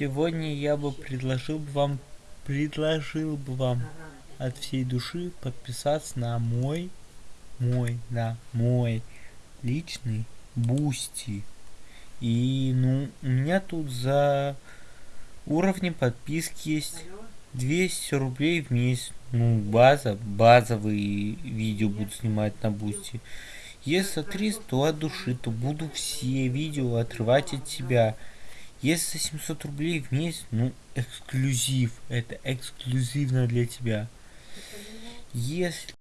Сегодня я бы предложил бы вам, предложил бы вам от всей души подписаться на мой, мой, на мой личный Boosty. И, ну, у меня тут за уровнем подписки есть 200 рублей в месяц. Ну, база, базовые видео буду снимать на Boosty. Если 300, то от души, то буду все видео отрывать от себя. Если 700 рублей в месяц, ну, эксклюзив. Это эксклюзивно для тебя. Если